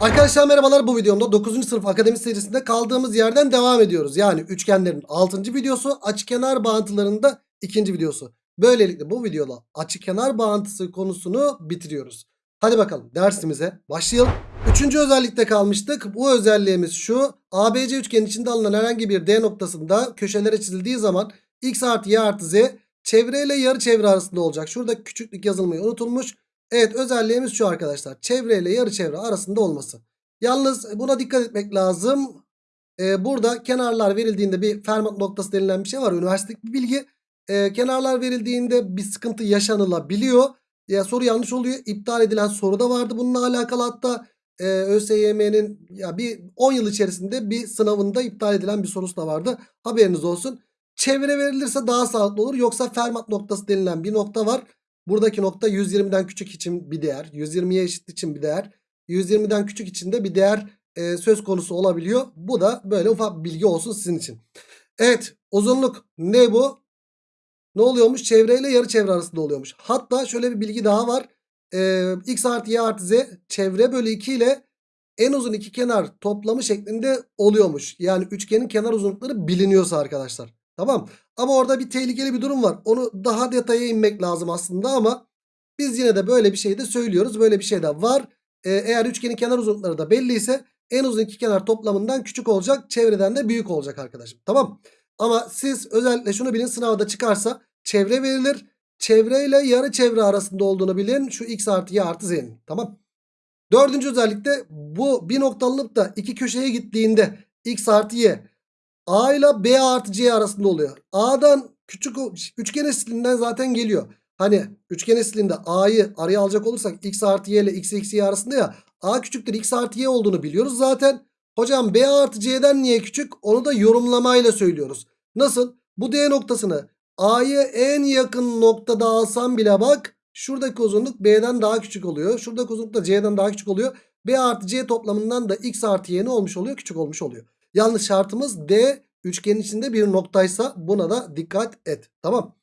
Arkadaşlar merhabalar bu videomda 9. sınıf akademi serisinde kaldığımız yerden devam ediyoruz. Yani üçgenlerin 6. videosu açıkenar bağıntılarının da 2. videosu. Böylelikle bu videoda açıkenar bağıntısı konusunu bitiriyoruz. Hadi bakalım dersimize başlayalım. Üçüncü özellikte kalmıştık. Bu özelliğimiz şu. ABC üçgenin içinde alınan herhangi bir D noktasında köşelere çizildiği zaman x artı y artı z çevreyle yarı çevre arasında olacak. Şurada küçüklük yazılmayı unutulmuş. Evet özelliğimiz şu arkadaşlar. Çevreyle yarı çevre arasında olması. Yalnız buna dikkat etmek lazım. Ee, burada kenarlar verildiğinde bir Fermat noktası denilen bir şey var. Üniversitedeki bir bilgi. Ee, kenarlar verildiğinde bir sıkıntı yaşanılabiliyor. Ya soru yanlış oluyor. İptal edilen soru da vardı bununla alakalı. Hatta e, ÖSYM'nin ya bir 10 yıl içerisinde bir sınavında iptal edilen bir sorusu da vardı. Haberiniz olsun. Çevre verilirse daha sağlıklı olur. Yoksa Fermat noktası denilen bir nokta var. Buradaki nokta 120'den küçük için bir değer. 120'ye eşit için bir değer. 120'den küçük için de bir değer e, söz konusu olabiliyor. Bu da böyle ufak bilgi olsun sizin için. Evet uzunluk ne bu? Ne oluyormuş? Çevreyle yarı çevre arasında oluyormuş. Hatta şöyle bir bilgi daha var. E, x artı y artı z çevre bölü 2 ile en uzun iki kenar toplamı şeklinde oluyormuş. Yani üçgenin kenar uzunlukları biliniyorsa arkadaşlar. Tamam. Ama orada bir tehlikeli bir durum var. Onu daha detaya inmek lazım aslında ama biz yine de böyle bir şey de söylüyoruz. Böyle bir şey de var. Ee, eğer üçgenin kenar uzunlukları da belliyse en uzun iki kenar toplamından küçük olacak. Çevreden de büyük olacak arkadaşım. Tamam. Ama siz özellikle şunu bilin sınavda çıkarsa çevre verilir. Çevreyle yarı çevre arasında olduğunu bilin. Şu x artı y artı z'nin. Tamam. Dördüncü özellikle bu bir noktalılık da iki köşeye gittiğinde x artı y A ile B artı C arasında oluyor. A'dan küçük üçgen estilinden zaten geliyor. Hani üçgen estilinde A'yı araya alacak olursak x artı y ile x eksi y arasında ya. A küçüktür x artı y olduğunu biliyoruz zaten. Hocam B artı C'den niye küçük? Onu da yorumlamayla söylüyoruz. Nasıl? Bu D noktasını A'ya en yakın noktada alsam bile bak. Şuradaki uzunluk B'den daha küçük oluyor. Şuradaki uzunluk da C'den daha küçük oluyor. B artı C toplamından da x artı y ne olmuş oluyor? Küçük olmuş oluyor. Yalnız şartımız D üçgenin içinde bir noktaysa buna da dikkat et. Tamam.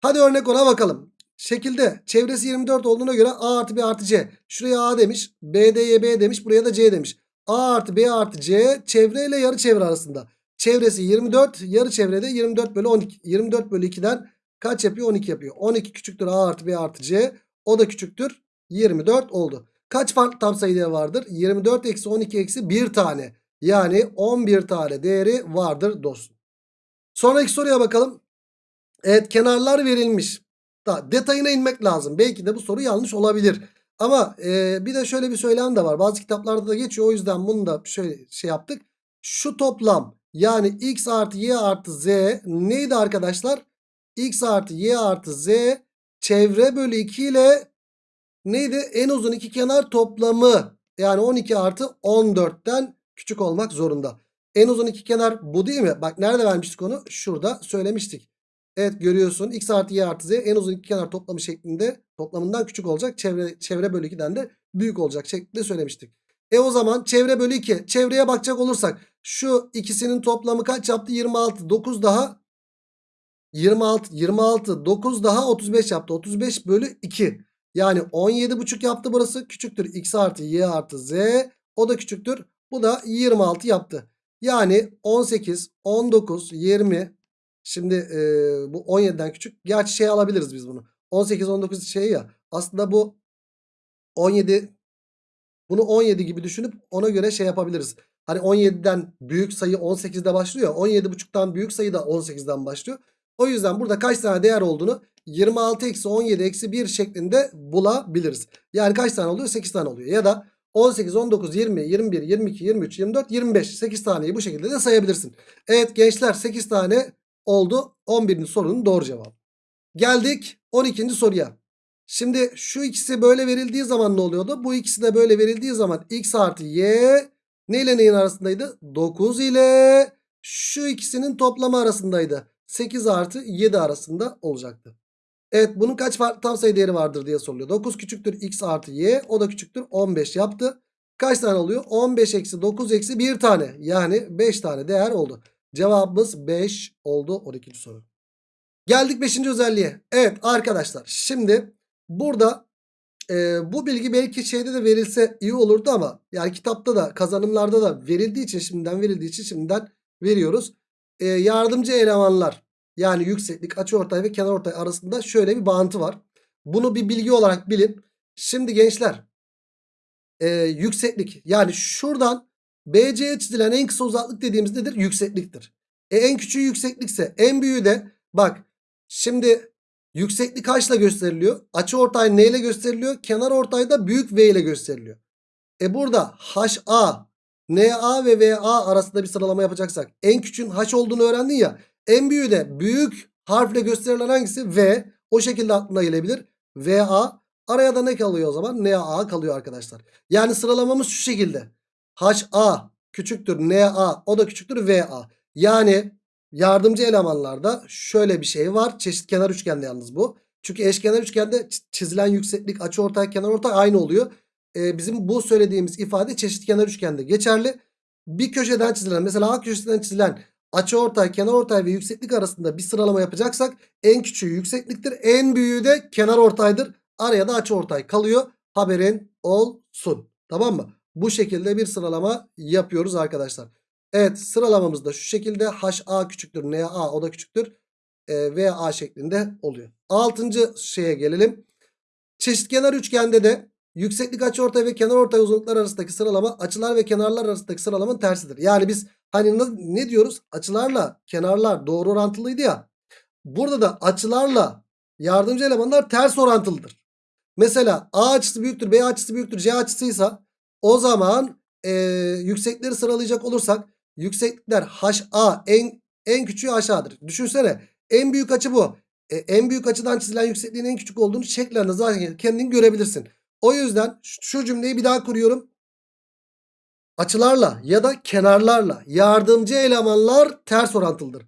Hadi örnek ona bakalım. Şekilde çevresi 24 olduğuna göre A artı B artı C. Şuraya A demiş. BD'ye B demiş. Buraya da C demiş. A artı B artı C çevre ile yarı çevre arasında. Çevresi 24. Yarı çevrede 24 bölü 12. 24 bölü 2'den kaç yapıyor? 12 yapıyor. 12 küçüktür A artı B artı C. O da küçüktür. 24 oldu. Kaç farklı tam sayı vardır? 24 eksi 12 eksi 1 tane. Yani 11 tane değeri vardır dostum. Sonraki soruya bakalım. Evet kenarlar verilmiş. Da, detayına inmek lazım. Belki de bu soru yanlış olabilir. Ama e, bir de şöyle bir söylem de var. Bazı kitaplarda da geçiyor. O yüzden bunu da şöyle şey yaptık. Şu toplam yani x artı y artı z neydi arkadaşlar? x artı y artı z çevre bölü 2 ile neydi? En uzun iki kenar toplamı. Yani 12 artı 14'ten küçük olmak zorunda. En uzun iki kenar bu değil mi? Bak nerede vermiştik onu? Şurada söylemiştik. Evet görüyorsun x artı y artı z en uzun iki kenar toplamı şeklinde toplamından küçük olacak. Çevre, çevre bölü 2'den de büyük olacak şeklinde söylemiştik. E o zaman çevre bölü 2. Çevreye bakacak olursak şu ikisinin toplamı kaç yaptı? 26. 9 daha 26. 26. 9 daha 35 yaptı. 35 bölü 2. Yani 17,5 yaptı burası. Küçüktür x artı y artı z. O da küçüktür. Bu da 26 yaptı. Yani 18, 19, 20. Şimdi e, bu 17'den küçük. Gerçi şey alabiliriz biz bunu. 18, 19 şey ya. Aslında bu 17 bunu 17 gibi düşünüp ona göre şey yapabiliriz. Hani 17'den büyük sayı 18'de başlıyor. 17,5'tan büyük sayı da 18'den başlıyor. O yüzden burada kaç tane değer olduğunu 26 eksi 17 eksi 1 şeklinde bulabiliriz. Yani kaç tane oluyor? 8 tane oluyor. Ya da 18, 19, 20, 21, 22, 23, 24, 25. 8 taneyi bu şekilde de sayabilirsin. Evet gençler 8 tane oldu. 11. sorunun doğru cevabı. Geldik 12. soruya. Şimdi şu ikisi böyle verildiği zaman ne oluyordu? Bu ikisi de böyle verildiği zaman x artı y ne ile neyin arasındaydı? 9 ile şu ikisinin toplamı arasındaydı. 8 artı 7 arasında olacaktı. Evet bunun kaç farklı tam sayı değeri vardır diye soruluyor. 9 küçüktür x artı y o da küçüktür 15 yaptı. Kaç tane oluyor? 15 eksi 9 eksi 1 tane yani 5 tane değer oldu. Cevabımız 5 oldu 12. soru. Geldik 5. özelliğe. Evet arkadaşlar şimdi burada e, bu bilgi belki şeyde de verilse iyi olurdu ama yani kitapta da kazanımlarda da verildiği için şimdiden verildiği için şimdiden veriyoruz. E, yardımcı elemanlar yani yükseklik, açıortay ve kenarortay arasında şöyle bir bağıntı var. Bunu bir bilgi olarak bilin. Şimdi gençler e, yükseklik yani şuradan BC'ye çizilen en kısa uzaklık dediğimiz nedir? Yüksekliktir. E, en küçüğü yükseklikse en büyüğü de bak şimdi yükseklik kaçla gösteriliyor? Açı ortay ne ile gösteriliyor? Kenar ortay da büyük V ile gösteriliyor. E burada HA, NA ve VA arasında bir sıralama yapacaksak en küçüğün H olduğunu öğrendin ya. En büyüğü de büyük harfle gösterilen hangisi? V. O şekilde aklına gelebilir. VA. Araya da ne kalıyor o zaman? NA kalıyor arkadaşlar. Yani sıralamamız şu şekilde. HA küçüktür NA o da küçüktür VA. Yani yardımcı elemanlarda şöyle bir şey var. Çeşit kenar üçgende yalnız bu. Çünkü eşkenar üçgende çizilen yükseklik açıortay kenarortay aynı oluyor. Ee, bizim bu söylediğimiz ifade çeşit kenar üçgende geçerli. Bir köşeden çizilen mesela A köşesinden çizilen açıortay kenarortay ve yükseklik arasında bir sıralama yapacaksak en küçüğü yüksekliktir. En büyüğü de kenarortaydır. Araya da açıortay kalıyor. Haberin olsun. Tamam mı? Bu şekilde bir sıralama yapıyoruz arkadaşlar. Evet sıralamamız da şu şekilde HA küçüktür NA o da küçüktür e, VA şeklinde oluyor. Altıncı şeye gelelim. Çeşitkenar üçgende de yükseklik açıortay ve kenarortay uzunluklar arasındaki sıralama açılar ve kenarlar arasındaki sıralamanın tersidir. Yani biz hani ne diyoruz? Açılarla kenarlar doğru orantılıydı ya. Burada da açılarla yardımcı elemanlar ters orantılıdır. Mesela A açısı büyüktür, B açısı büyüktür, C açısıysa o zaman e, yüksekleri sıralayacak olursak yükseklikler HA en en küçüğü aşağıdır. Düşünsene en büyük açı bu. E, en büyük açıdan çizilen yüksekliğin en küçük olduğunu şeklerinde zaten kendin görebilirsin. O yüzden şu cümleyi bir daha kuruyorum. Açılarla ya da kenarlarla yardımcı elemanlar ters orantılıdır.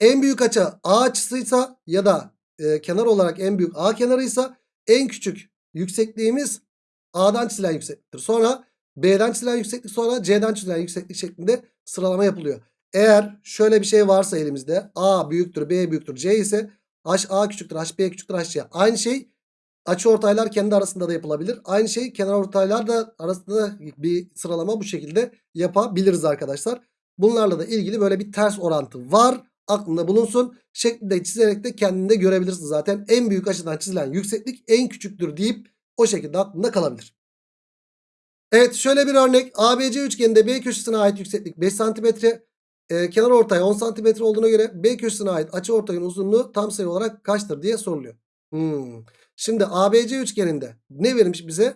En büyük açı A açısıysa ya da e, kenar olarak en büyük A kenarıysa en küçük yüksekliğimiz A'dan çizilen yüksekliktir. Sonra B'den çizilen yükseklik sonra C'den çizilen yükseklik şeklinde sıralama yapılıyor. Eğer şöyle bir şey varsa elimizde A büyüktür B büyüktür C ise HA küçüktür HB küçüktür HC. Aynı şey açı ortaylar kendi arasında da yapılabilir. Aynı şey kenar ortaylar da arasında bir sıralama bu şekilde yapabiliriz arkadaşlar. Bunlarla da ilgili böyle bir ters orantı var. Aklında bulunsun. Şeklinde çizerek de kendinde görebilirsin zaten. En büyük açıdan çizilen yükseklik en küçüktür deyip o şekilde aklında kalabilir. Evet şöyle bir örnek. ABC üçgeninde B köşesine ait yükseklik 5 cm. E, kenar ortay 10 cm olduğuna göre B köşesine ait açı ortayın uzunluğu tam sayı olarak kaçtır diye soruluyor. Hmm. Şimdi ABC üçgeninde ne vermiş bize?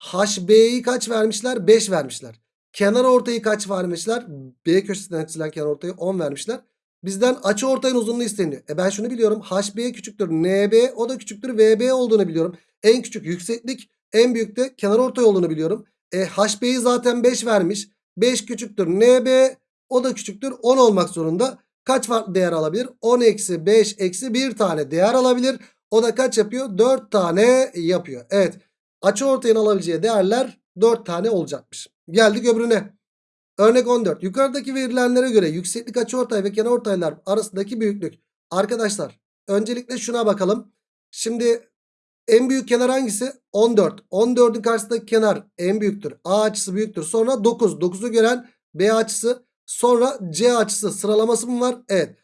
HB'yi kaç vermişler? 5 vermişler. Kenar ortayı kaç vermişler? B köşesinden çizilen kenar ortayı 10 vermişler. Bizden açı ortayın uzunluğu isteniyor. E ben şunu biliyorum. HB küçüktür NB o da küçüktür VB olduğunu biliyorum. En küçük yükseklik en büyük de kenar ortay olduğunu biliyorum. E, HB'yi zaten 5 vermiş. 5 küçüktür. NB o da küçüktür. 10 olmak zorunda. Kaç farklı değer alabilir? 10 eksi 5 eksi 1 tane değer alabilir. O da kaç yapıyor? 4 tane yapıyor. Evet. Açı ortayın alabileceği değerler 4 tane olacakmış. Geldik öbürüne. Örnek 14. Yukarıdaki verilenlere göre yükseklik açıortay ve kenarortaylar arasındaki büyüklük. Arkadaşlar öncelikle şuna bakalım. Şimdi en büyük kenar hangisi? 14. 14'ün karşısındaki kenar en büyüktür. A açısı büyüktür. Sonra 9. 9'u gören B açısı. Sonra C açısı sıralaması mı var? Evet.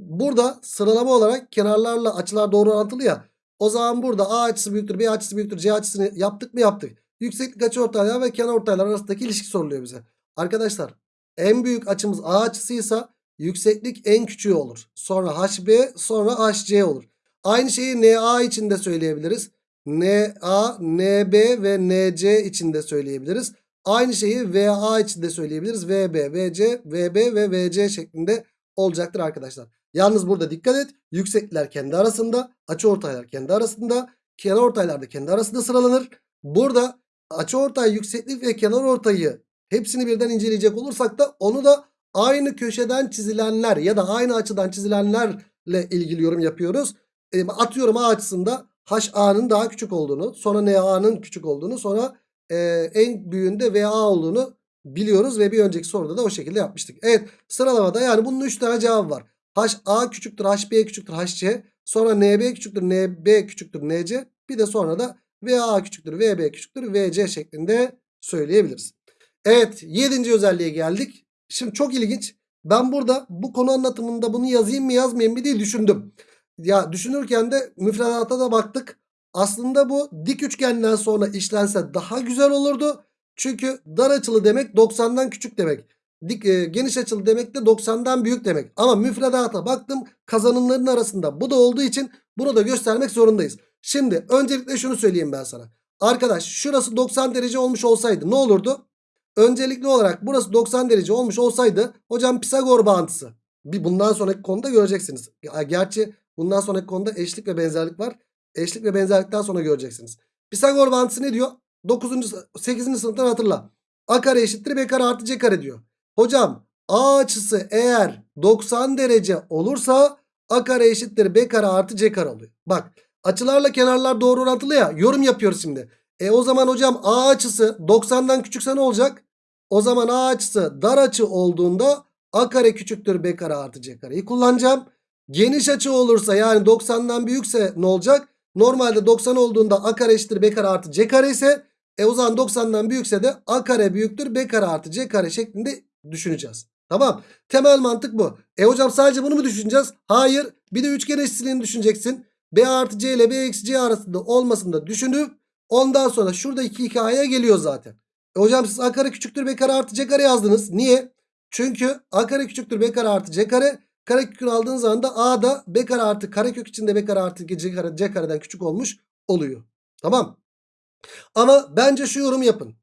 Burada sıralama olarak kenarlarla açılar doğru orantılı ya. O zaman burada A açısı büyüktür, B açısı büyüktür, C açısını yaptık mı yaptık. Yükseklik açıortaylar ve kenar ortaylar arasındaki ilişki soruluyor bize. Arkadaşlar en büyük açımız A açısıysa yükseklik en küçüğü olur. Sonra HB sonra HC olur. Aynı şeyi NA için de söyleyebiliriz. NA, NB ve NC için de söyleyebiliriz. Aynı şeyi VA için de söyleyebiliriz. VB, VC, VB ve VC şeklinde olacaktır arkadaşlar. Yalnız burada dikkat et. Yükseklikler kendi arasında, açıortaylar kendi arasında, kenarortaylar da kendi arasında sıralanır. Burada açıortay, yükseklik ve kenarortayı hepsini birden inceleyecek olursak da onu da aynı köşeden çizilenler ya da aynı açıdan çizilenlerle ilgili yorum yapıyoruz. E, atıyorum A açısında HA'nın daha küçük olduğunu, sonra NA'nın küçük olduğunu, sonra e, en büyüğünde VA olduğunu biliyoruz ve bir önceki soruda da o şekilde yapmıştık. Evet sıralamada yani bunun 3 tane cevabı var. HA küçüktür HB küçüktür HC sonra NB küçüktür NB küçüktür NC bir de sonra da VA küçüktür VB küçüktür VC şeklinde söyleyebiliriz. Evet 7. özelliğe geldik. Şimdi çok ilginç. Ben burada bu konu anlatımında bunu yazayım mı yazmayayım mı diye düşündüm. Ya düşünürken de müfredata da baktık. Aslında bu dik üçgenden sonra işlense daha güzel olurdu. Çünkü dar açılı demek 90'dan küçük demek. Dik, e, geniş açılı demek de 90'dan büyük demek. Ama müfredata baktım kazanımların arasında bu da olduğu için bunu da göstermek zorundayız. Şimdi öncelikle şunu söyleyeyim ben sana. Arkadaş şurası 90 derece olmuş olsaydı ne olurdu? Öncelikli olarak burası 90 derece olmuş olsaydı hocam Pisagor bağıntısı. Bir bundan sonraki konuda göreceksiniz. Gerçi bundan sonraki konuda eşlik ve benzerlik var. Eşlik ve benzerlikten sonra göreceksiniz. Pisagor bağıntısı ne diyor? 9. 8. sınıftan hatırla. A kare eşittir B kare artı C kare diyor. Hocam A açısı eğer 90 derece olursa A kare eşittir B kare artı C kare oluyor. Bak açılarla kenarlar doğru orantılı ya. Yorum yapıyoruz şimdi. E o zaman hocam A açısı 90'dan küçükse ne olacak? O zaman A açısı dar açı olduğunda A kare küçüktür B kare artı C kareyi kullanacağım. Geniş açı olursa yani 90'dan büyükse ne olacak? Normalde 90 olduğunda A kare eşittir B kare artı C kare ise e o zaman 90'dan büyükse de A kare büyüktür B kare artı C kare şeklinde düşüneceğiz. Tamam. Temel mantık bu. E hocam sadece bunu mu düşüneceğiz? Hayır. Bir de üçgen eşitliğini düşüneceksin. B artı C ile B eksi C arasında olmasını da düşünüp ondan sonra şurada iki hikayeye geliyor zaten. E hocam siz A kare küçüktür B kare artı C kare yazdınız. Niye? Çünkü A kare küçüktür B kare artı C kare. Kare kökünü aldığınız zaman da A da B kare artı kare kök içinde B kare artı C kare C kareden küçük olmuş oluyor. Tamam. Ama bence şu yorum yapın.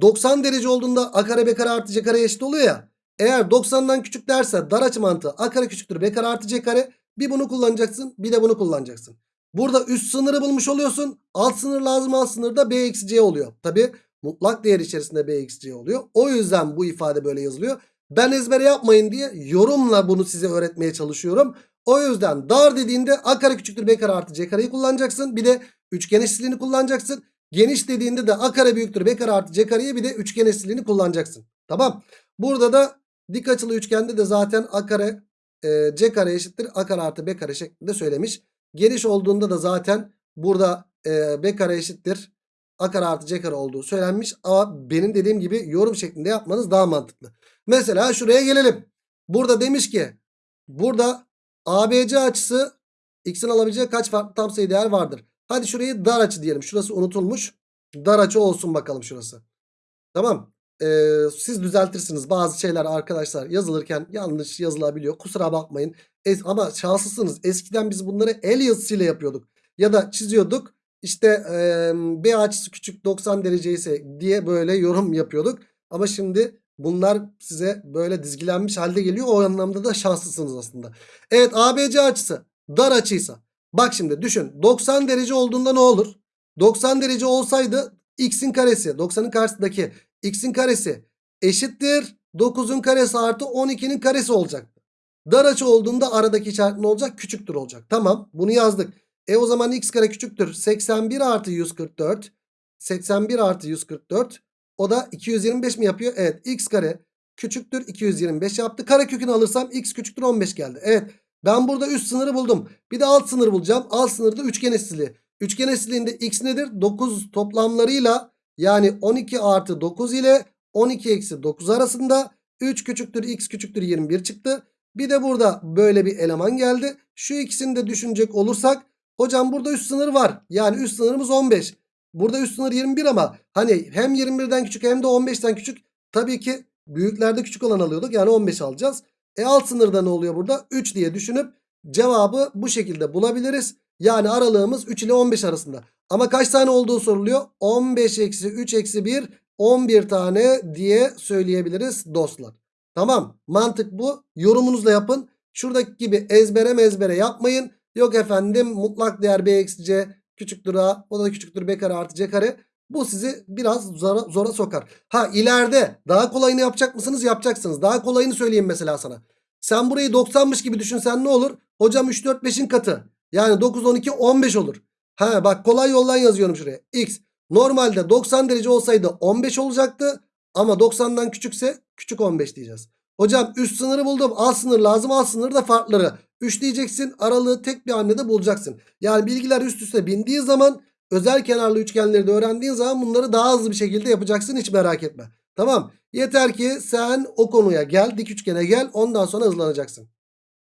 90 derece olduğunda A kare B kare artı C kare eşit oluyor ya. Eğer 90'dan küçük derse dar açı mantığı A kare küçüktür B kare artı C kare. Bir bunu kullanacaksın bir de bunu kullanacaksın. Burada üst sınırı bulmuş oluyorsun. Alt sınır lazım alt sınırda B eksi C oluyor. Tabi mutlak değer içerisinde B eksi C oluyor. O yüzden bu ifade böyle yazılıyor. Ben ezbere yapmayın diye yorumla bunu size öğretmeye çalışıyorum. O yüzden dar dediğinde A kare küçüktür B kare artı C kareyi kullanacaksın. Bir de üçgen eşitliğini kullanacaksın. Geniş dediğinde de A kare büyüktür B kare artı C kareyi bir de üçgen eşitliğini kullanacaksın. Tamam. Burada da dik açılı üçgende de zaten A kare e, C kare eşittir A kare artı B kare şeklinde söylemiş. Geniş olduğunda da zaten burada e, B kare eşittir A kare artı C kare olduğu söylenmiş. Ama benim dediğim gibi yorum şeklinde yapmanız daha mantıklı. Mesela şuraya gelelim. Burada demiş ki burada ABC açısı x'in alabileceği kaç farklı tam sayı değer vardır? Hadi şurayı dar açı diyelim. Şurası unutulmuş. Dar açı olsun bakalım şurası. Tamam. Ee, siz düzeltirsiniz. Bazı şeyler arkadaşlar yazılırken yanlış yazılabiliyor. Kusura bakmayın. Es ama şanslısınız. Eskiden biz bunları el yazısıyla yapıyorduk. Ya da çiziyorduk. İşte e, B açısı küçük 90 derece ise diye böyle yorum yapıyorduk. Ama şimdi bunlar size böyle dizgilenmiş halde geliyor. O anlamda da şanslısınız aslında. Evet ABC açısı dar açıysa. Bak şimdi düşün 90 derece olduğunda ne olur? 90 derece olsaydı x'in karesi 90'ın karşısındaki x'in karesi eşittir 9'un karesi artı 12'nin karesi olacaktı. Dar açı olduğunda aradaki işaret ne olacak? Küçüktür olacak. Tamam bunu yazdık. E o zaman x kare küçüktür. 81 artı 144. 81 artı 144. O da 225 mi yapıyor? Evet x kare küçüktür 225 yaptı. Kare kökünü alırsam x küçüktür 15 geldi. Evet ben burada üst sınırı buldum. Bir de alt sınır bulacağım. Alt sınırda üçgen eşitliği. Üçgen eşitliğinde x nedir? 9 toplamlarıyla yani 12 artı 9 ile 12 eksi 9 arasında 3 küçüktür x küçüktür 21 çıktı. Bir de burada böyle bir eleman geldi. Şu ikisini de düşünecek olursak hocam burada üst sınır var. Yani üst sınırımız 15. Burada üst sınır 21 ama hani hem 21'den küçük hem de 15'ten küçük. Tabii ki büyüklerde küçük olan alıyorduk. Yani 15 alacağız. E alt sınırda ne oluyor burada? 3 diye düşünüp cevabı bu şekilde bulabiliriz. Yani aralığımız 3 ile 15 arasında. Ama kaç tane olduğu soruluyor? 15 eksi 3 eksi 1 11 tane diye söyleyebiliriz dostlar. Tamam mantık bu. Yorumunuzla yapın. Şuradaki gibi ezbere mezbere yapmayın. Yok efendim mutlak değer b eksi c küçüktür a o da küçüktür b kare artı c kare. Bu sizi biraz zora, zora sokar. Ha ileride daha kolayını yapacak mısınız? Yapacaksınız. Daha kolayını söyleyeyim mesela sana. Sen burayı 90'mış gibi düşünsen ne olur? Hocam 3 4 5'in katı. Yani 9 12 15 olur. Ha bak kolay yoldan yazıyorum şuraya. X normalde 90 derece olsaydı 15 olacaktı. Ama 90'dan küçükse küçük 15 diyeceğiz. Hocam üst sınırı buldum. Alt sınır lazım. Alt sınır da farkları. 3 diyeceksin. Aralığı tek bir hamlede bulacaksın. Yani bilgiler üst üste bindiği zaman özel kenarlı üçgenleri de öğrendiğin zaman bunları daha hızlı bir şekilde yapacaksın hiç merak etme. Tamam. Yeter ki sen o konuya gel dik üçgene gel ondan sonra hızlanacaksın.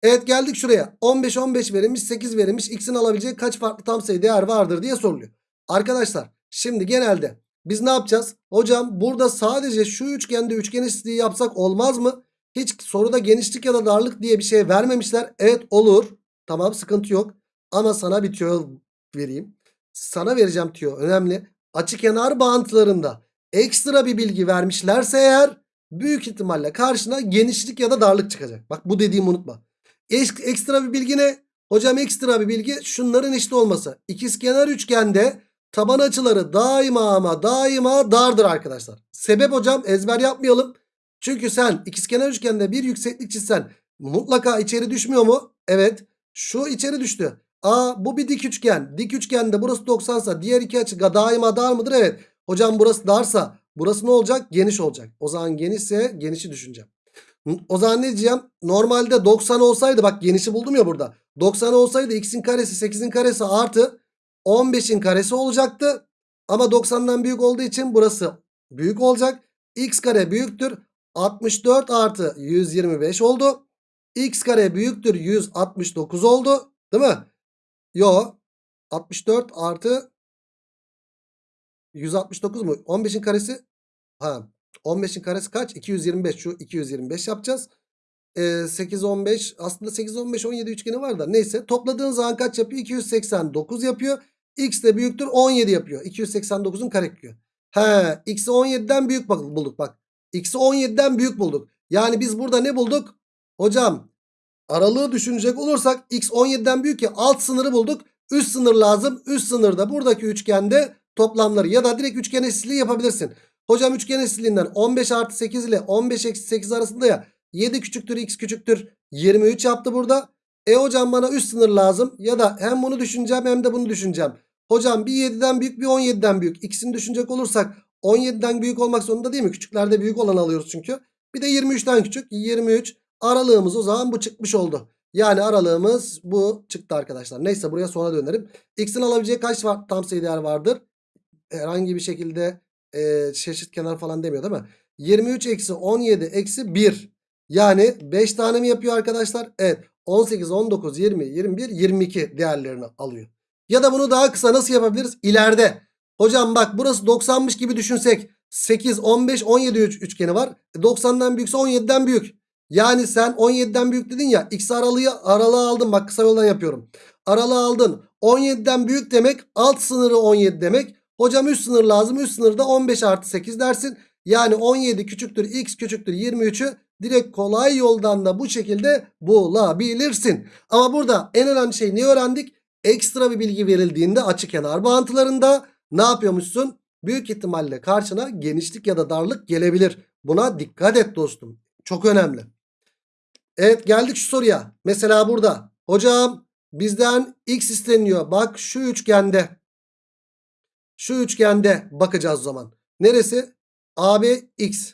Evet geldik şuraya. 15 15 verilmiş 8 verilmiş. X'in alabileceği kaç farklı tam sayı değer vardır diye soruluyor. Arkadaşlar şimdi genelde biz ne yapacağız? Hocam burada sadece şu üçgende üçgen eşitliği yapsak olmaz mı? Hiç soruda genişlik ya da darlık diye bir şey vermemişler. Evet olur. Tamam sıkıntı yok. Ama sana bir tüyo vereyim. Sana vereceğim tüyo önemli. Açı kenar bağıntılarında ekstra bir bilgi vermişlerse eğer büyük ihtimalle karşına genişlik ya da darlık çıkacak. Bak bu dediğimi unutma. Ek- Ekstra bir bilgi ne? Hocam ekstra bir bilgi şunların eşit olması. İkizkenar üçgende taban açıları daima ama daima dardır arkadaşlar. Sebep hocam ezber yapmayalım. Çünkü sen ikizkenar üçgende bir yükseklik çizsen mutlaka içeri düşmüyor mu? Evet. Şu içeri düştü. Aa bu bir dik üçgen. Dik üçgende burası 90 sa diğer iki açı daima dar mıdır? Evet. Hocam burası darsa burası ne olacak? Geniş olacak. O zaman genişse genişi düşüneceğim. O zaman ne diyeceğim? Normalde 90 olsaydı bak genişi buldum ya burada. 90 olsaydı x'in karesi 8'in karesi artı 15'in karesi olacaktı. Ama 90'dan büyük olduğu için burası büyük olacak. x kare büyüktür. 64 artı 125 oldu. x kare büyüktür 169 oldu. Değil mi? Yo. 64 artı 169 mu? 15'in karesi ha 15'in karesi kaç? 225 şu 225 yapacağız. Ee, 8 15 aslında 8 15 17 üçgeni var da neyse topladığın zaman kaç yapıyor? 289 yapıyor. X de büyüktür 17 yapıyor. 289'un karekökü. He, x'i 17'den büyük bulduk bak. X'i 17'den büyük bulduk. Yani biz burada ne bulduk? Hocam aralığı düşünecek olursak x 17'den büyük ya alt sınırı bulduk. Üst sınır lazım. Üst sınırda buradaki üçgende toplamları ya da direkt üçgen eşitliği yapabilirsin. Hocam üçgen eşitliğinden 15 artı 8 ile 15 eksi 8 arasında ya 7 küçüktür x küçüktür 23 yaptı burada. E hocam bana üst sınır lazım ya da hem bunu düşüneceğim hem de bunu düşüneceğim. Hocam bir 7'den büyük bir 17'den büyük. İkisini düşünecek olursak 17'den büyük olmak zorunda değil mi? Küçüklerde büyük olan alıyoruz çünkü. Bir de 23'ten küçük 23 aralığımız o zaman bu çıkmış oldu. Yani aralığımız bu çıktı arkadaşlar. Neyse buraya sonra dönerim. X'in alabileceği kaç var, tam sayı değer vardır? Herhangi bir şekilde e, çeşit kenar falan demiyor değil mi? 23 eksi 17 eksi 1. Yani 5 tane mi yapıyor arkadaşlar? Evet. 18, 19, 20, 21, 22 değerlerini alıyor. Ya da bunu daha kısa nasıl yapabiliriz? İleride. Hocam bak burası 90'mış gibi düşünsek. 8, 15, 17 üç- üçgeni var. E, 90'dan büyükse 17'den büyük. Yani sen 17'den büyük dedin ya. X aralığı, aralığı aldın. Bak kısa yoldan yapıyorum. Aralığı aldın. 17'den büyük demek alt sınırı 17 demek. Hocam üst sınır lazım. Üst sınırda 15 artı 8 dersin. Yani 17 küçüktür x küçüktür 23'ü direkt kolay yoldan da bu şekilde bulabilirsin. Ama burada en önemli şey ne öğrendik? Ekstra bir bilgi verildiğinde açı kenar bağıntılarında ne yapıyormuşsun? Büyük ihtimalle karşına genişlik ya da darlık gelebilir. Buna dikkat et dostum. Çok önemli. Evet geldik şu soruya. Mesela burada. Hocam bizden x isteniyor. Bak şu üçgende. Şu üçgende bakacağız o zaman. Neresi? AB x.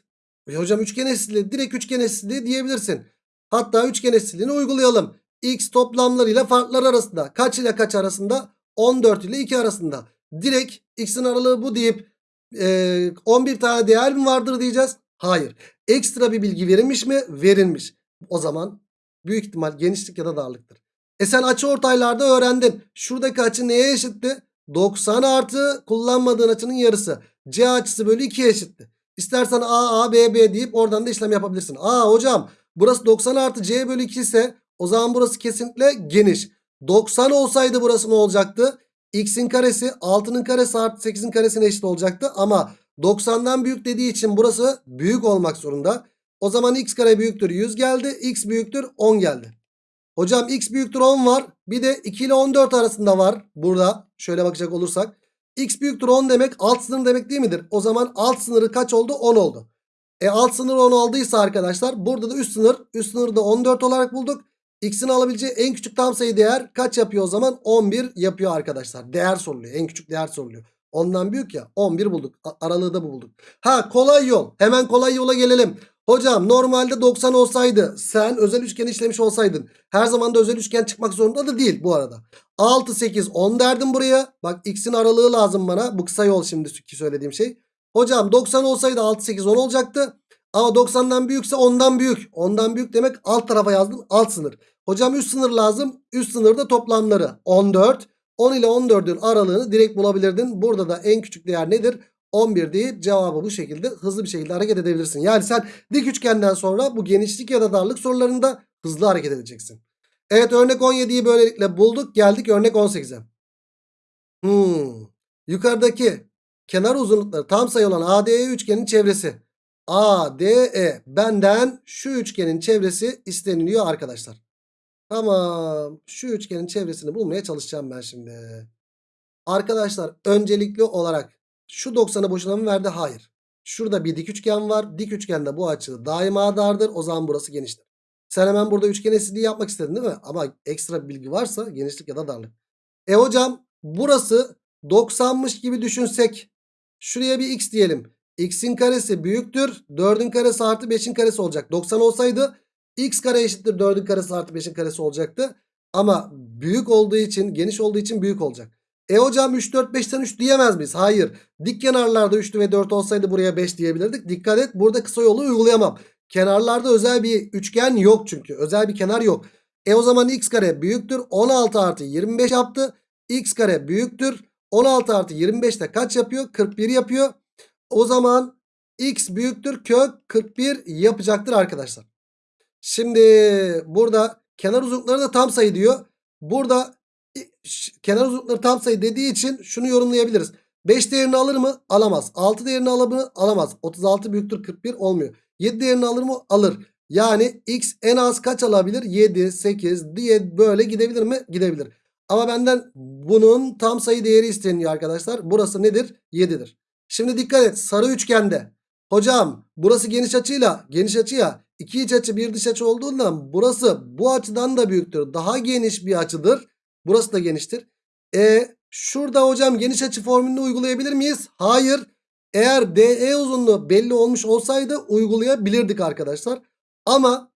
E hocam üçgen eşitliği direkt üçgen eşitliği diyebilirsin. Hatta üçgen eşitliğini uygulayalım. X toplamlarıyla farklar arasında. Kaç ile kaç arasında? 14 ile 2 arasında. Direkt x'in aralığı bu deyip e, 11 tane değer mi vardır diyeceğiz. Hayır. Ekstra bir bilgi verilmiş mi? Verilmiş. O zaman büyük ihtimal genişlik ya da darlıktır. E sen açı ortaylarda öğrendin. Şuradaki açı neye eşitti? 90 artı kullanmadığın açının yarısı. C açısı bölü 2'ye eşitti. İstersen A, A, B, B deyip oradan da işlem yapabilirsin. Aa hocam burası 90 artı C bölü 2 ise o zaman burası kesinlikle geniş. 90 olsaydı burası ne olacaktı? X'in karesi 6'nın karesi artı 8'in karesine eşit olacaktı. Ama 90'dan büyük dediği için burası büyük olmak zorunda. O zaman x kare büyüktür 100 geldi. X büyüktür 10 geldi. Hocam x büyüktür 10 var. Bir de 2 ile 14 arasında var. Burada şöyle bakacak olursak. X büyüktür 10 demek alt sınır demek değil midir? O zaman alt sınırı kaç oldu? 10 oldu. E alt sınır 10 olduysa arkadaşlar burada da üst sınır. Üst sınırı da 14 olarak bulduk. X'in alabileceği en küçük tam sayı değer kaç yapıyor o zaman? 11 yapıyor arkadaşlar. Değer soruluyor. En küçük değer soruluyor. Ondan büyük ya 11 bulduk. Aralığı da bu bulduk. Ha kolay yol. Hemen kolay yola gelelim. Hocam normalde 90 olsaydı sen özel üçgen işlemiş olsaydın her zaman da özel üçgen çıkmak zorunda da değil bu arada. 6 8 10 derdim buraya. Bak x'in aralığı lazım bana. Bu kısa yol şimdi ki söylediğim şey. Hocam 90 olsaydı 6 8 10 olacaktı. Ama 90'dan büyükse 10'dan büyük. 10'dan büyük demek alt tarafa yazdım alt sınır. Hocam üst sınır lazım. Üst sınırda toplamları 14. 10 ile 14'ün aralığını direkt bulabilirdin. Burada da en küçük değer nedir? 11 deyip cevabı bu şekilde hızlı bir şekilde hareket edebilirsin. Yani sen dik üçgenden sonra bu genişlik ya da darlık sorularında hızlı hareket edeceksin. Evet örnek 17'yi böylelikle bulduk. Geldik örnek 18'e. Hmm. Yukarıdaki kenar uzunlukları tam sayı olan ADE üçgenin çevresi. ADE benden şu üçgenin çevresi isteniliyor arkadaşlar. Tamam. Şu üçgenin çevresini bulmaya çalışacağım ben şimdi. Arkadaşlar öncelikli olarak şu 90'ı boşuna mı verdi? Hayır. Şurada bir dik üçgen var. Dik üçgende bu açı daima dardır. O zaman burası geniştir. Sen hemen burada üçgen eşitliği yapmak istedin değil mi? Ama ekstra bilgi varsa genişlik ya da darlık. E hocam burası 90'mış gibi düşünsek. Şuraya bir x diyelim. x'in karesi büyüktür. 4'ün karesi artı 5'in karesi olacak. 90 olsaydı x kare eşittir 4'ün karesi artı 5'in karesi olacaktı. Ama büyük olduğu için geniş olduğu için büyük olacak. E hocam 3 4 5'ten 3 diyemez miyiz? Hayır. Dik kenarlarda 3 ve 4 olsaydı buraya 5 diyebilirdik. Dikkat et burada kısa yolu uygulayamam. Kenarlarda özel bir üçgen yok çünkü. Özel bir kenar yok. E o zaman x kare büyüktür. 16 artı 25 yaptı. x kare büyüktür. 16 artı 25 de kaç yapıyor? 41 yapıyor. O zaman x büyüktür kök 41 yapacaktır arkadaşlar. Şimdi burada kenar uzunlukları da tam sayı diyor. Burada kenar uzunlukları tam sayı dediği için şunu yorumlayabiliriz. 5 değerini alır mı? Alamaz. 6 değerini alır mı? Alamaz. 36 büyüktür 41 olmuyor. 7 değerini alır mı? Alır. Yani x en az kaç alabilir? 7, 8 diye böyle gidebilir mi? Gidebilir. Ama benden bunun tam sayı değeri isteniyor arkadaşlar. Burası nedir? 7'dir. Şimdi dikkat et. Sarı üçgende. Hocam burası geniş açıyla geniş açıya iki iç açı bir dış açı olduğundan burası bu açıdan da büyüktür. Daha geniş bir açıdır. Burası da geniştir. E şurada hocam geniş açı formülünü uygulayabilir miyiz? Hayır. Eğer DE uzunluğu belli olmuş olsaydı uygulayabilirdik arkadaşlar. Ama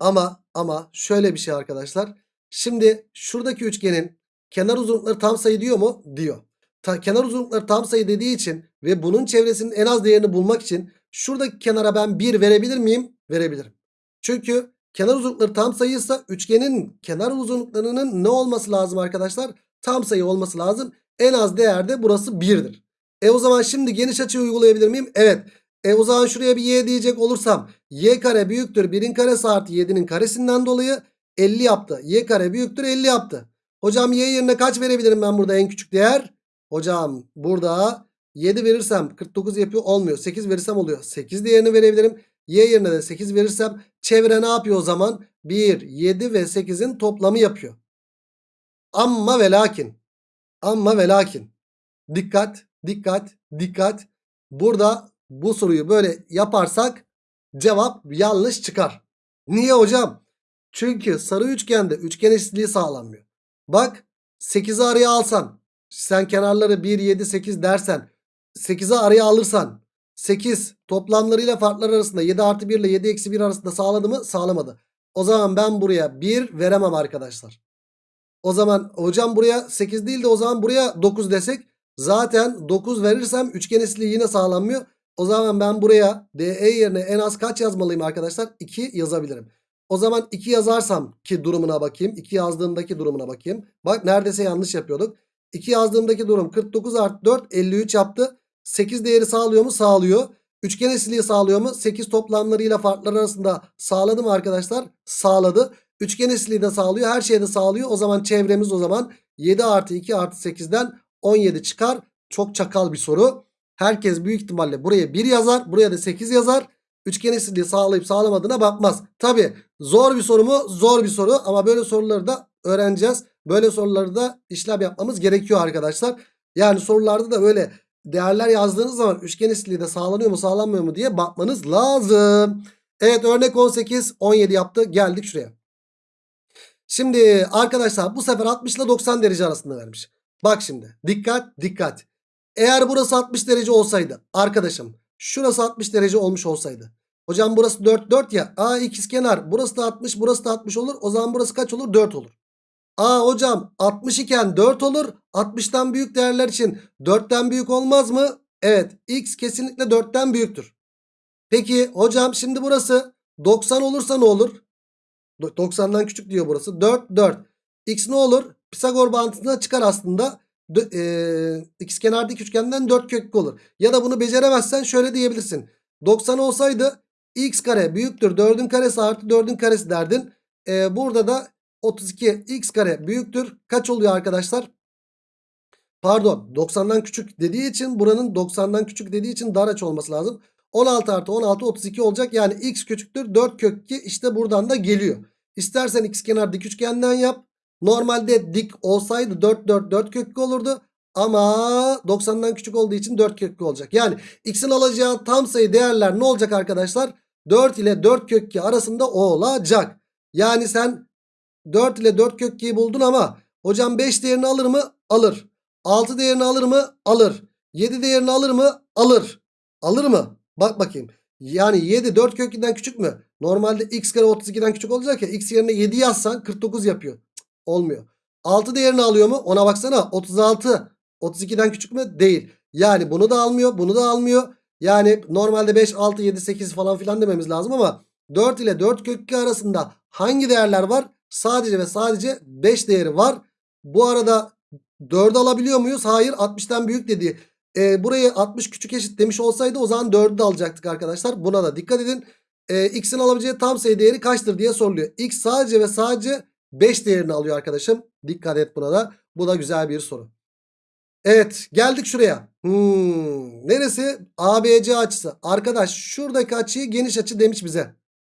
ama ama şöyle bir şey arkadaşlar. Şimdi şuradaki üçgenin kenar uzunlukları tam sayı diyor mu? Diyor. Ta, kenar uzunlukları tam sayı dediği için ve bunun çevresinin en az değerini bulmak için şuradaki kenara ben 1 verebilir miyim? Verebilirim. Çünkü kenar uzunlukları tam sayıysa üçgenin kenar uzunluklarının ne olması lazım arkadaşlar? Tam sayı olması lazım. En az değerde burası 1'dir. E o zaman şimdi geniş açı uygulayabilir miyim? Evet. E o zaman şuraya bir y diyecek olursam y kare büyüktür 1'in karesi artı 7'nin karesinden dolayı 50 yaptı. y kare büyüktür 50 yaptı. Hocam y yerine kaç verebilirim ben burada en küçük değer? Hocam burada 7 verirsem 49 yapıyor olmuyor. 8 verirsem oluyor. 8 değerini verebilirim. Y yerine de 8 verirsem çevre ne yapıyor o zaman? 1, 7 ve 8'in toplamı yapıyor. Amma ve lakin. Amma ve lakin. Dikkat, dikkat, dikkat. Burada bu soruyu böyle yaparsak cevap yanlış çıkar. Niye hocam? Çünkü sarı üçgende üçgen eşitliği sağlanmıyor. Bak 8'i araya alsan sen kenarları 1, 7, 8 dersen 8'i araya alırsan 8 toplamlarıyla farklar arasında 7 artı 1 ile 7 eksi 1 arasında sağladı mı? Sağlamadı. O zaman ben buraya 1 veremem arkadaşlar. O zaman hocam buraya 8 değil de o zaman buraya 9 desek zaten 9 verirsem üçgen eşitliği yine sağlanmıyor. O zaman ben buraya DE yerine en az kaç yazmalıyım arkadaşlar? 2 yazabilirim. O zaman 2 yazarsam ki durumuna bakayım. 2 yazdığımdaki durumuna bakayım. Bak neredeyse yanlış yapıyorduk. 2 yazdığımdaki durum 49 artı 4 53 yaptı. 8 değeri sağlıyor mu? Sağlıyor. Üçgen eşitliği sağlıyor mu? 8 toplamlarıyla farklar arasında sağladı mı arkadaşlar? Sağladı. Üçgen eşitliği de sağlıyor. Her şeyi de sağlıyor. O zaman çevremiz o zaman 7 artı 2 artı 8'den 17 çıkar. Çok çakal bir soru. Herkes büyük ihtimalle buraya 1 yazar. Buraya da 8 yazar. Üçgen eşitliği sağlayıp sağlamadığına bakmaz. Tabi zor bir soru mu? Zor bir soru ama böyle soruları da öğreneceğiz. Böyle soruları da işlem yapmamız gerekiyor arkadaşlar. Yani sorularda da böyle değerler yazdığınız zaman üçgen eşitliği de sağlanıyor mu sağlanmıyor mu diye bakmanız lazım. Evet örnek 18 17 yaptı geldik şuraya. Şimdi arkadaşlar bu sefer 60 ile 90 derece arasında vermiş. Bak şimdi dikkat dikkat. Eğer burası 60 derece olsaydı arkadaşım şurası 60 derece olmuş olsaydı. Hocam burası 4 4 ya. A ikizkenar. Burası da 60 burası da 60 olur. O zaman burası kaç olur? 4 olur. Aa hocam 60 iken 4 olur. 60'tan büyük değerler için 4'ten büyük olmaz mı? Evet x kesinlikle 4'ten büyüktür. Peki hocam şimdi burası 90 olursa ne olur? Do- 90'dan küçük diyor burası. 4 4. X ne olur? Pisagor bağıntısına çıkar aslında. Dö- eee, ikizkenardaki üçgenden 4 köklü olur. Ya da bunu beceremezsen şöyle diyebilirsin. 90 olsaydı x kare büyüktür 4'ün karesi artı 4'ün karesi derdin. Eee, burada da 32 x kare büyüktür. Kaç oluyor arkadaşlar? Pardon 90'dan küçük dediği için buranın 90'dan küçük dediği için dar açı olması lazım. 16 artı 16 32 olacak. Yani x küçüktür 4 kök 2 işte buradan da geliyor. İstersen x kenar dik üçgenden yap. Normalde dik olsaydı 4 4 4 kök 2 olurdu. Ama 90'dan küçük olduğu için 4 kök 2 olacak. Yani x'in alacağı tam sayı değerler ne olacak arkadaşlar? 4 ile 4 kök 2 arasında olacak. Yani sen 4 ile 4 kök 2'yi buldun ama hocam 5 değerini alır mı? Alır. 6 değerini alır mı? Alır. 7 değerini alır mı? Alır. Alır mı? Bak bakayım. Yani 7 4 kök 2'den küçük mü? Normalde x kare 32'den küçük olacak ya. X yerine 7 yazsan 49 yapıyor. Cık, olmuyor. 6 değerini alıyor mu? Ona baksana. 36. 32'den küçük mü? Değil. Yani bunu da almıyor. Bunu da almıyor. Yani normalde 5, 6, 7, 8 falan filan dememiz lazım ama 4 ile 4 kök 2 arasında hangi değerler var? Sadece ve sadece 5 değeri var. Bu arada 4'ü alabiliyor muyuz? Hayır 60'tan büyük dedi. E, burayı 60 küçük eşit demiş olsaydı o zaman 4'ü de alacaktık arkadaşlar. Buna da dikkat edin. E, x'in alabileceği tam sayı değeri kaçtır diye soruluyor. x sadece ve sadece 5 değerini alıyor arkadaşım. Dikkat et buna da. Bu da güzel bir soru. Evet geldik şuraya. Hmm, neresi? ABC açısı. Arkadaş şuradaki açıyı geniş açı demiş bize.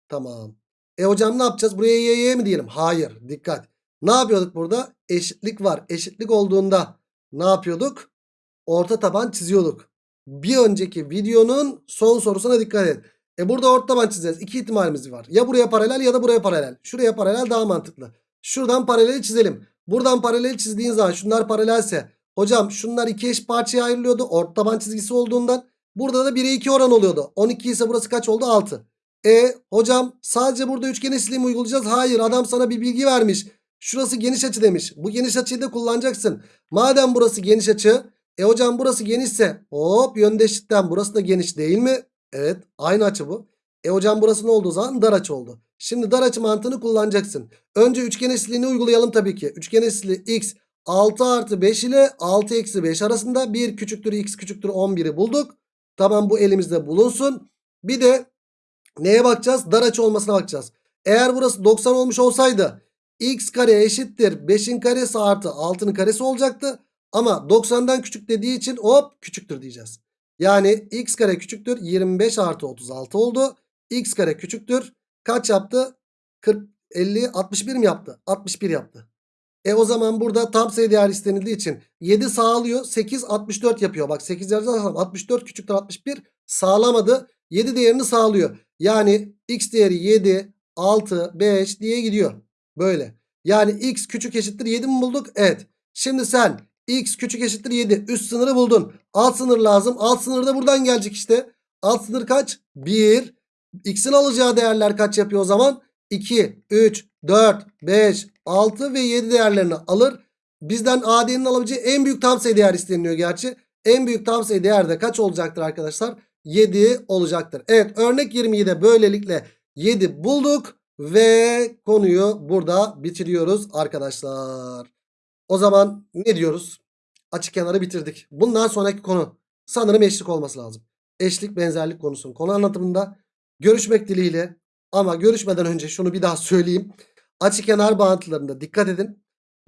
Tamam. E hocam ne yapacağız? Buraya y, y mi diyelim? Hayır. Dikkat. Ne yapıyorduk burada? Eşitlik var. Eşitlik olduğunda ne yapıyorduk? Orta taban çiziyorduk. Bir önceki videonun son sorusuna dikkat et. E burada orta taban çizeceğiz. İki ihtimalimiz var. Ya buraya paralel ya da buraya paralel. Şuraya paralel daha mantıklı. Şuradan paraleli çizelim. Buradan paralel çizdiğin zaman şunlar paralelse. Hocam şunlar iki eş parçaya ayrılıyordu. Orta taban çizgisi olduğundan. Burada da 1'e 2 oran oluyordu. 12 ise burası kaç oldu? 6. E hocam sadece burada üçgen eşitliği mi uygulayacağız? Hayır adam sana bir bilgi vermiş. Şurası geniş açı demiş. Bu geniş açıyı da kullanacaksın. Madem burası geniş açı. E hocam burası genişse hop yöndeşlikten burası da geniş değil mi? Evet aynı açı bu. E hocam burası ne olduğu zaman dar açı oldu. Şimdi dar açı mantığını kullanacaksın. Önce üçgen eşitliğini uygulayalım tabii ki. Üçgen eşitliği x 6 artı 5 ile 6 eksi 5 arasında 1 küçüktür x küçüktür 11'i bulduk. Tamam bu elimizde bulunsun. Bir de neye bakacağız? Dar açı olmasına bakacağız. Eğer burası 90 olmuş olsaydı x kare eşittir 5'in karesi artı 6'nın karesi olacaktı. Ama 90'dan küçük dediği için hop küçüktür diyeceğiz. Yani x kare küçüktür 25 artı 36 oldu. x kare küçüktür kaç yaptı? 40, 50, 61 mi yaptı? 61 yaptı. E o zaman burada tam sayı değer istenildiği için 7 sağlıyor. 8 64 yapıyor. Bak 8 yazarsam 64 küçüktür 61 sağlamadı. 7 değerini sağlıyor. Yani x değeri 7, 6, 5 diye gidiyor. Böyle. Yani x küçük eşittir 7 mi bulduk? Evet. Şimdi sen x küçük eşittir 7 üst sınırı buldun. Alt sınır lazım. Alt sınır da buradan gelecek işte. Alt sınır kaç? 1. X'in alacağı değerler kaç yapıyor o zaman? 2, 3, 4, 5, 6 ve 7 değerlerini alır. Bizden AD'nin alabileceği en büyük tam sayı değer isteniliyor gerçi. En büyük tam sayı değer de kaç olacaktır arkadaşlar? 7 olacaktır. Evet örnek 20'yi de böylelikle 7 bulduk. Ve konuyu burada bitiriyoruz arkadaşlar. O zaman ne diyoruz? Açık kenarı bitirdik. Bundan sonraki konu sanırım eşlik olması lazım. Eşlik benzerlik konusunun konu anlatımında görüşmek dileğiyle ama görüşmeden önce şunu bir daha söyleyeyim. Açık kenar bağıntılarında dikkat edin.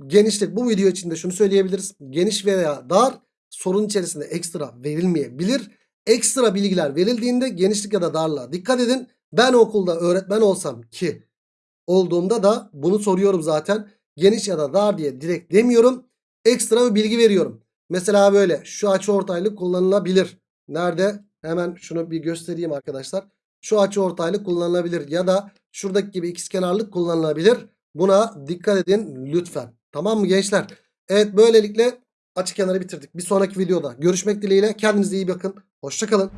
Genişlik bu video içinde şunu söyleyebiliriz. Geniş veya dar sorun içerisinde ekstra verilmeyebilir. Ekstra bilgiler verildiğinde genişlik ya da darlığa dikkat edin. Ben okulda öğretmen olsam ki olduğumda da bunu soruyorum zaten. Geniş ya da dar diye direkt demiyorum. Ekstra bir bilgi veriyorum. Mesela böyle şu açı ortaylık kullanılabilir. Nerede? Hemen şunu bir göstereyim arkadaşlar. Şu açı ortaylık kullanılabilir ya da şuradaki gibi ikizkenarlık kullanılabilir. Buna dikkat edin lütfen. Tamam mı gençler? Evet böylelikle açık kenarı bitirdik. Bir sonraki videoda görüşmek dileğiyle. Kendinize iyi bakın. Hoşçakalın.